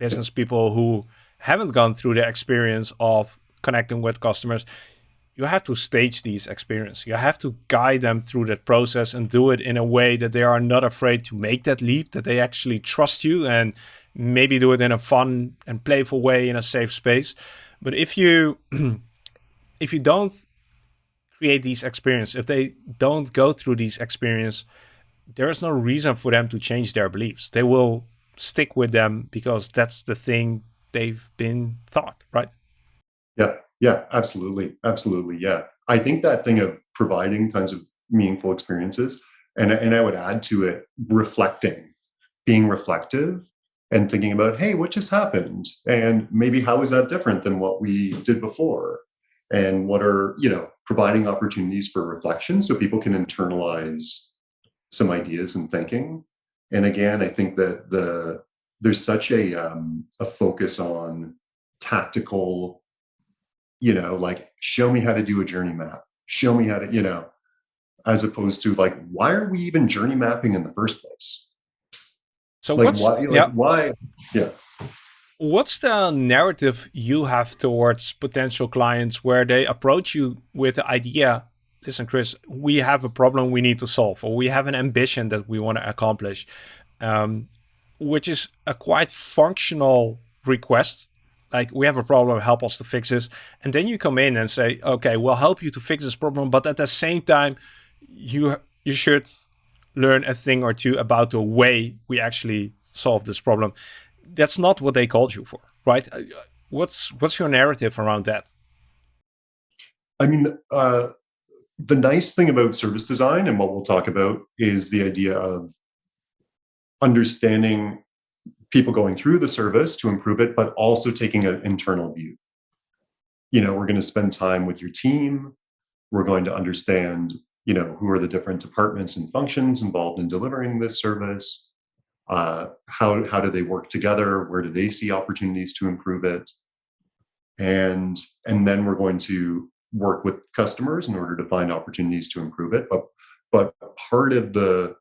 business people who haven't gone through the experience of connecting with customers, you have to stage these experiences. You have to guide them through that process and do it in a way that they are not afraid to make that leap, that they actually trust you and maybe do it in a fun and playful way in a safe space. But if you if you don't create these experiences, if they don't go through these experiences, there is no reason for them to change their beliefs. They will stick with them because that's the thing they've been taught, right? Yeah, yeah, absolutely. Absolutely. Yeah. I think that thing of providing kinds of meaningful experiences, and, and I would add to it reflecting, being reflective and thinking about, hey, what just happened? And maybe how is that different than what we did before? And what are, you know, providing opportunities for reflection so people can internalize some ideas and thinking. And again, I think that the there's such a um, a focus on tactical, you know, like show me how to do a journey map, show me how to, you know, as opposed to like why are we even journey mapping in the first place? So like what's why, like yeah. why yeah. What's the narrative you have towards potential clients where they approach you with the idea, listen, Chris, we have a problem we need to solve, or we have an ambition that we want to accomplish, um, which is a quite functional request. Like, we have a problem, help us to fix this. And then you come in and say, okay, we'll help you to fix this problem. But at the same time, you you should learn a thing or two about the way we actually solve this problem that's not what they called you for, right? Uh, what's what's your narrative around that? I mean, uh, the nice thing about service design and what we'll talk about is the idea of understanding people going through the service to improve it, but also taking an internal view. You know, we're going to spend time with your team. We're going to understand, you know, who are the different departments and functions involved in delivering this service uh, how, how do they work together? Where do they see opportunities to improve it? And, and then we're going to work with customers in order to find opportunities to improve it. But, but part of the,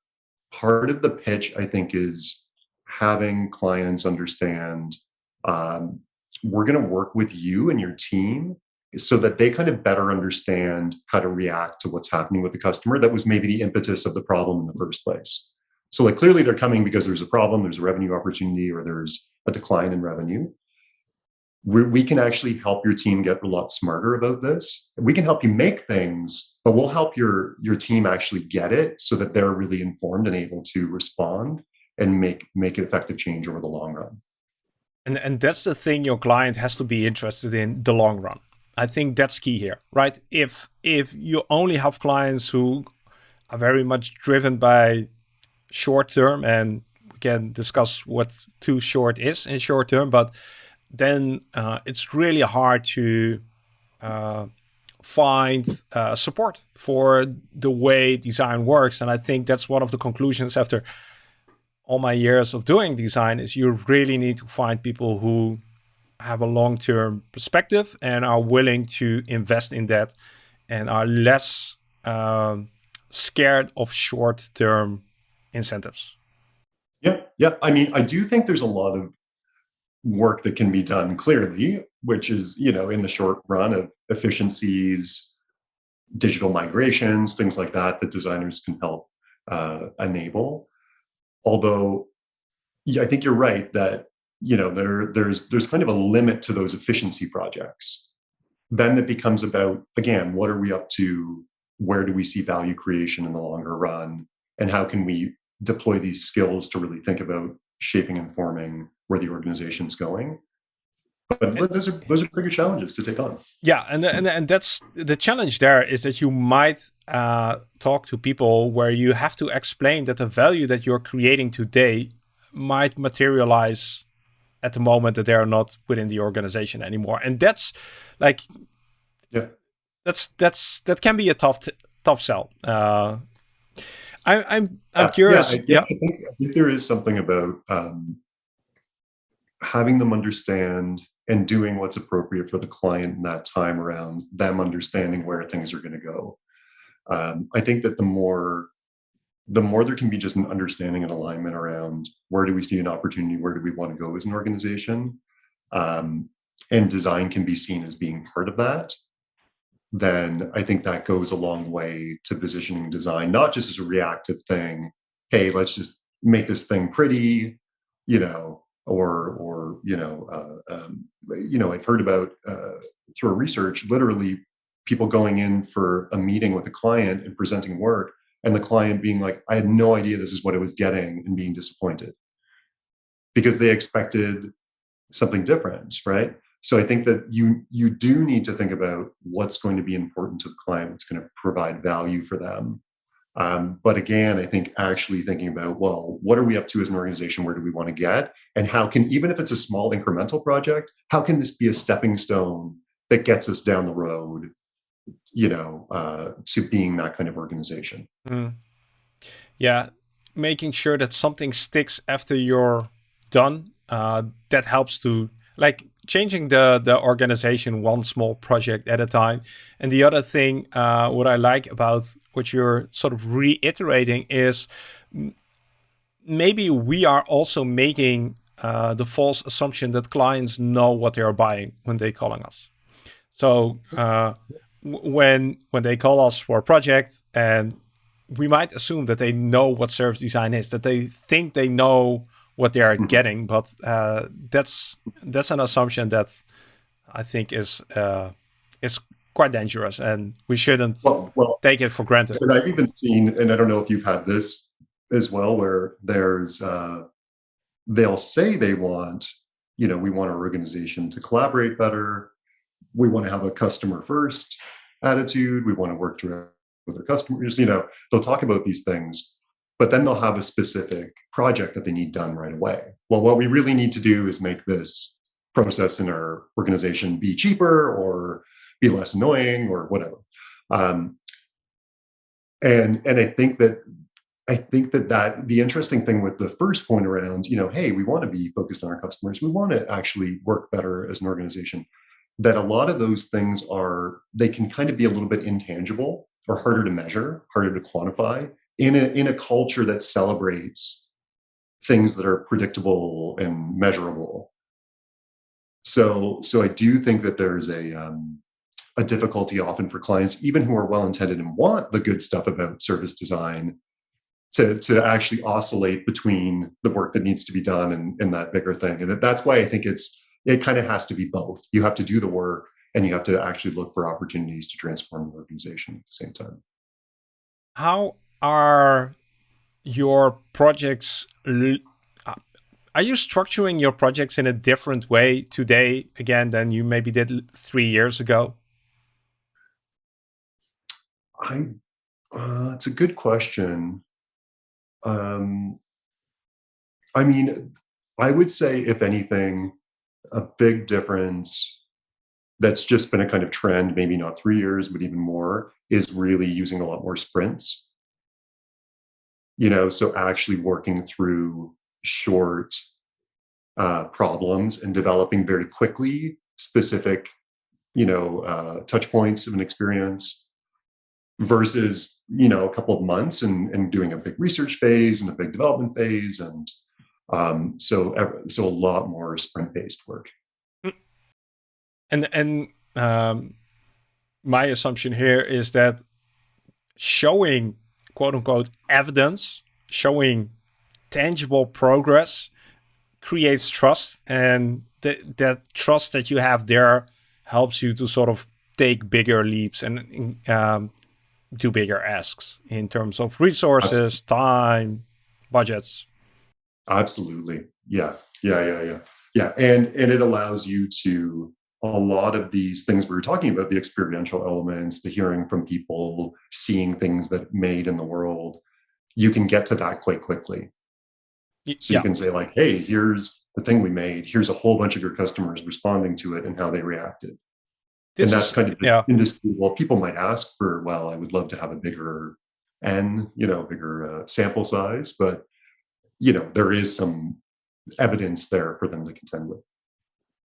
part of the pitch, I think, is having clients understand um, we're going to work with you and your team so that they kind of better understand how to react to what's happening with the customer that was maybe the impetus of the problem in the first place so like clearly they're coming because there's a problem, there's a revenue opportunity, or there's a decline in revenue. We can actually help your team get a lot smarter about this. We can help you make things, but we'll help your your team actually get it so that they're really informed and able to respond and make make an effective change over the long run. And and that's the thing your client has to be interested in the long run. I think that's key here, right? If if you only have clients who are very much driven by short term and we can discuss what too short is in short term but then uh, it's really hard to uh, find uh, support for the way design works and i think that's one of the conclusions after all my years of doing design is you really need to find people who have a long-term perspective and are willing to invest in that and are less um, scared of short-term incentives. Yeah, yeah. I mean, I do think there's a lot of work that can be done clearly, which is, you know, in the short run of efficiencies, digital migrations, things like that, that designers can help uh, enable. Although, I think you're right that you know there there's there's kind of a limit to those efficiency projects. Then it becomes about again, what are we up to? Where do we see value creation in the longer run? And how can we deploy these skills to really think about shaping and forming where the organization's going but those are those are bigger challenges to take on yeah and and, and that's the challenge there is that you might uh, talk to people where you have to explain that the value that you're creating today might materialize at the moment that they're not within the organization anymore and that's like yeah that's that's that can be a tough tough sell uh, I, am I'm, I'm curious. Yeah, I, yeah. I, think, I, think, there is something about um, having them understand and doing what's appropriate for the client in that time around them understanding where things are going to go. Um, I think that the more the more there can be just an understanding and alignment around where do we see an opportunity, where do we want to go as an organization, um, and design can be seen as being part of that then I think that goes a long way to positioning design, not just as a reactive thing. Hey, let's just make this thing pretty, you know, or or you know, uh, um, you know, I've heard about uh, through research, literally people going in for a meeting with a client and presenting work and the client being like, I had no idea this is what I was getting and being disappointed because they expected something different, right? So I think that you you do need to think about what's going to be important to the client, what's going to provide value for them. Um, but again, I think actually thinking about well, what are we up to as an organization? Where do we want to get? And how can even if it's a small incremental project, how can this be a stepping stone that gets us down the road? You know, uh, to being that kind of organization. Mm. Yeah, making sure that something sticks after you're done. Uh, that helps to like changing the the organization one small project at a time. And the other thing, uh, what I like about what you're sort of reiterating is maybe we are also making uh, the false assumption that clients know what they are buying when they're calling us. So uh, when when they call us for a project and we might assume that they know what service design is, that they think they know what they are mm -hmm. getting. But uh, that's that's an assumption that I think is uh, is quite dangerous, and we shouldn't well, well, take it for granted. And I've even seen, and I don't know if you've had this as well, where there's uh, they'll say they want, you know, we want our organization to collaborate better. We want to have a customer first attitude. We want to work direct with our customers. You know, they'll talk about these things, but then they'll have a specific project that they need done right away. Well, what we really need to do is make this process in our organization be cheaper or be less annoying or whatever. Um, and and I think that I think that that the interesting thing with the first point around, you know, hey, we want to be focused on our customers. We want to actually work better as an organization. That a lot of those things are they can kind of be a little bit intangible or harder to measure, harder to quantify in a, in a culture that celebrates things that are predictable and measurable. So, so I do think that there's a, um, a difficulty often for clients, even who are well-intended and want the good stuff about service design, to, to actually oscillate between the work that needs to be done and, and that bigger thing. And that's why I think it's it kind of has to be both. You have to do the work and you have to actually look for opportunities to transform the organization at the same time. How are your projects uh, are you structuring your projects in a different way today again than you maybe did three years ago? I uh, it's a good question. Um, i mean i would say if anything a big difference that's just been a kind of trend maybe not three years but even more is really using a lot more sprints you know so actually working through short uh, problems and developing very quickly specific you know uh, touch points of an experience versus you know a couple of months and, and doing a big research phase and a big development phase and um, so so a lot more sprint based work mm. and and um, my assumption here is that showing quote unquote evidence showing tangible progress creates trust and th that trust that you have there helps you to sort of take bigger leaps and um, do bigger asks in terms of resources, Absolutely. time, budgets. Absolutely. Yeah. Yeah. Yeah. Yeah. Yeah. And and it allows you to a lot of these things we were talking about the experiential elements the hearing from people seeing things that made in the world you can get to that quite quickly so yeah. you can say like hey here's the thing we made here's a whole bunch of your customers responding to it and how they reacted this and that's is, kind of yeah. industry well people might ask for well i would love to have a bigger n you know bigger uh, sample size but you know there is some evidence there for them to contend with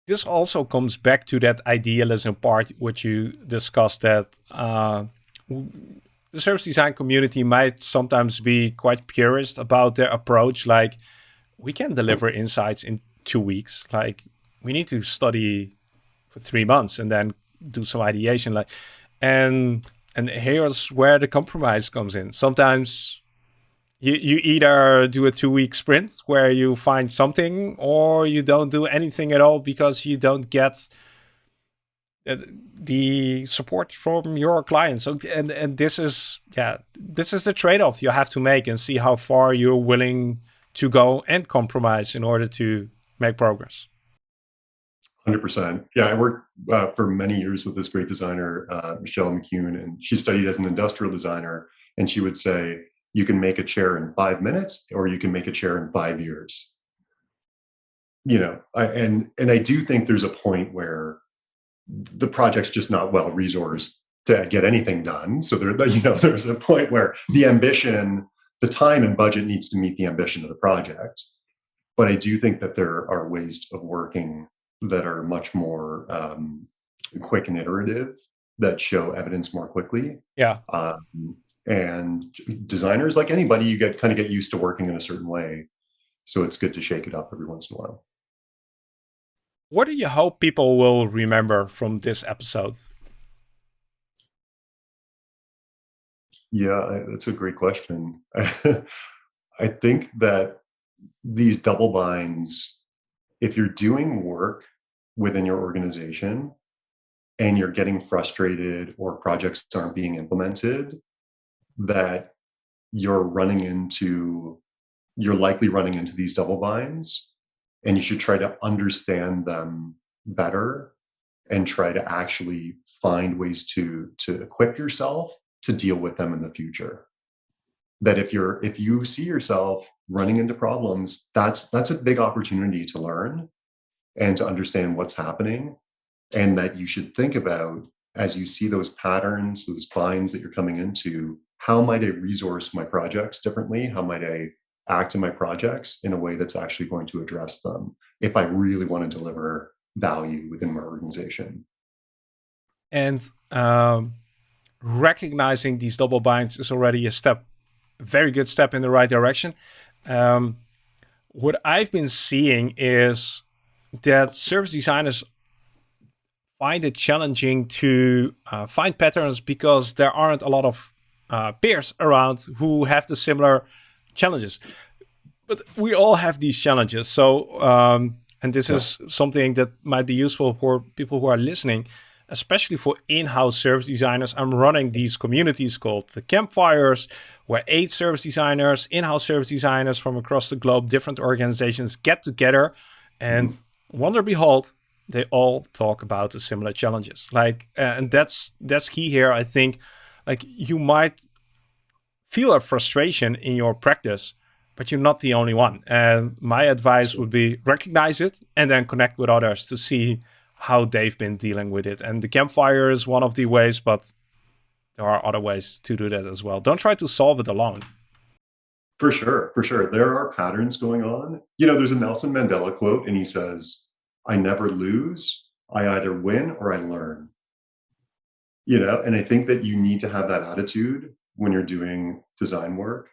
this also comes back to that idealism part which you discussed that uh, the service design community might sometimes be quite purist about their approach like we can deliver insights in two weeks. Like we need to study for three months and then do some ideation like and and here's where the compromise comes in. Sometimes you, you either do a two week sprint where you find something or you don't do anything at all because you don't get the support from your clients. So, and and this is yeah, this is the trade-off you have to make and see how far you're willing to go and compromise in order to make progress. Hundred percent. Yeah, I worked uh, for many years with this great designer, uh, Michelle McCune, and she studied as an industrial designer. And she would say, "You can make a chair in five minutes, or you can make a chair in five years." You know, I, and and I do think there's a point where the project's just not well resourced to get anything done. So there, you know, there's a point where the ambition, the time and budget needs to meet the ambition of the project. But I do think that there are ways of working that are much more um, quick and iterative that show evidence more quickly. Yeah. Um, and designers, like anybody, you get kind of get used to working in a certain way. So it's good to shake it up every once in a while. What do you hope people will remember from this episode? Yeah, that's a great question. I think that these double binds, if you're doing work within your organization and you're getting frustrated or projects aren't being implemented, that you're running into, you're likely running into these double binds and you should try to understand them better and try to actually find ways to to equip yourself to deal with them in the future. That if you're if you see yourself running into problems that's that's a big opportunity to learn and to understand what's happening and that you should think about as you see those patterns those binds that you're coming into how might i resource my projects differently how might i act in my projects in a way that's actually going to address them if I really want to deliver value within my organization. And um, recognizing these double binds is already a step, a very good step in the right direction. Um, what I've been seeing is that service designers find it challenging to uh, find patterns because there aren't a lot of uh, peers around who have the similar challenges. But we all have these challenges. So, um, and this yeah. is something that might be useful for people who are listening, especially for in-house service designers. I'm running these communities called the campfires, where eight service designers, in-house service designers from across the globe, different organizations get together, and mm. wonder behold, they all talk about the similar challenges. Like, uh, and that's that's key here. I think, like you might feel a frustration in your practice, but you're not the only one. And my advice would be recognize it and then connect with others to see how they've been dealing with it. And the campfire is one of the ways, but there are other ways to do that as well. Don't try to solve it alone. For sure, for sure. There are patterns going on. You know, there's a Nelson Mandela quote, and he says, I never lose. I either win or I learn. You know, and I think that you need to have that attitude when you're doing design work.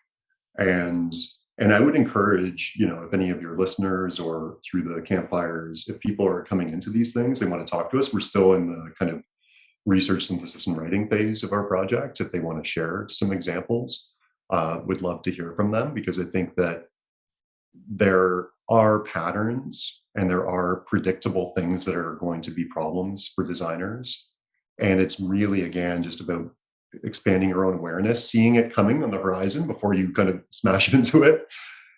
And and i would encourage you know if any of your listeners or through the campfires if people are coming into these things they want to talk to us. We're still in the kind of research synthesis and writing phase of our project. If they want to share some examples uh, would love to hear from them because i think that there are patterns and there are predictable things that are going to be problems for designers and it's really again just about expanding your own awareness, seeing it coming on the horizon before you kind of smash into it,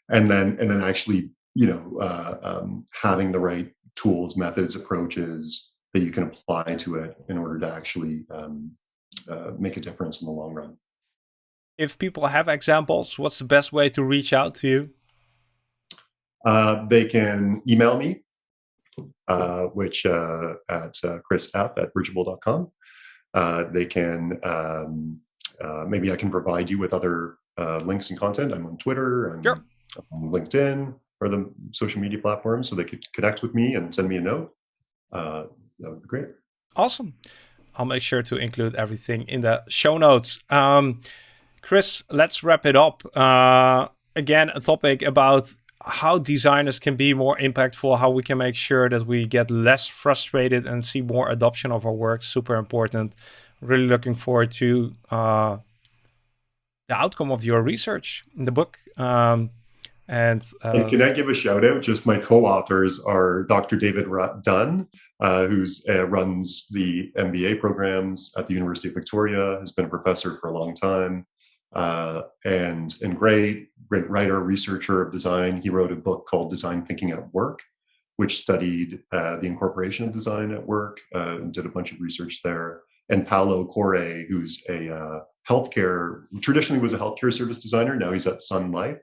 and then and then actually you know uh, um, having the right tools, methods, approaches that you can apply to it in order to actually um, uh, make a difference in the long run. If people have examples, what's the best way to reach out to you? Uh, they can email me, uh, which uh, at uh, chrisf at bridgeable.com uh, they can um, uh, maybe I can provide you with other uh, links and content. I'm on Twitter and sure. LinkedIn or the social media platforms, so they could connect with me and send me a note. Uh, that would be great. Awesome. I'll make sure to include everything in the show notes. Um, Chris, let's wrap it up. Uh, again, a topic about how designers can be more impactful, how we can make sure that we get less frustrated and see more adoption of our work. Super important. Really looking forward to uh, the outcome of your research in the book. Um, And, uh, and, can I give a shout out? Just my co-authors are Dr. David Dunne, uh, who uh, runs the MBA programs at the University of Victoria, has been a professor for a long time, uh, and and great great writer, researcher of design. He wrote a book called Design Thinking at Work, which studied uh, the incorporation of design at work uh, and did a bunch of research there. And Paolo Corre, who's a healthcare traditionally was a healthcare service designer. Now he's at Sun Life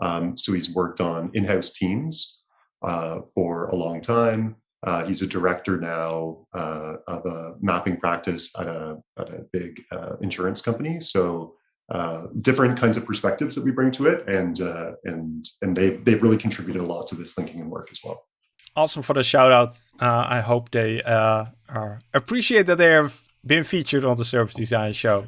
um, so he's worked on in-house teams uh, for a long time. Uh, he's a director now uh, of a mapping practice at a, at a big uh, insurance company. So uh, different kinds of perspectives that we bring to it, and uh, and and they've they've really contributed a lot to this thinking and work as well. Awesome for the shout out. I hope they appreciate that they have been featured on the Service Design Show.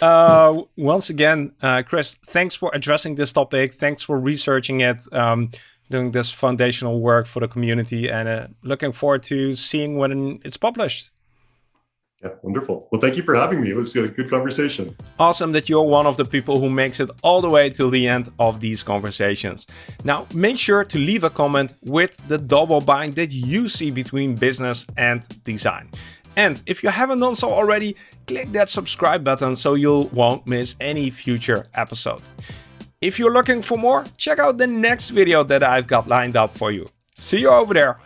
Uh, once again, uh, Chris, thanks for addressing this topic. Thanks for researching it, um, doing this foundational work for the community, and uh, looking forward to seeing when it's published. Yeah, wonderful. Well, thank you for having me. It was a good conversation. Awesome that you're one of the people who makes it all the way till the end of these conversations. Now, make sure to leave a comment with the double bind that you see between business and design. And if you haven't done so already, click that subscribe button so you won't miss any future episode. If you're looking for more, check out the next video that I've got lined up for you. See you over there.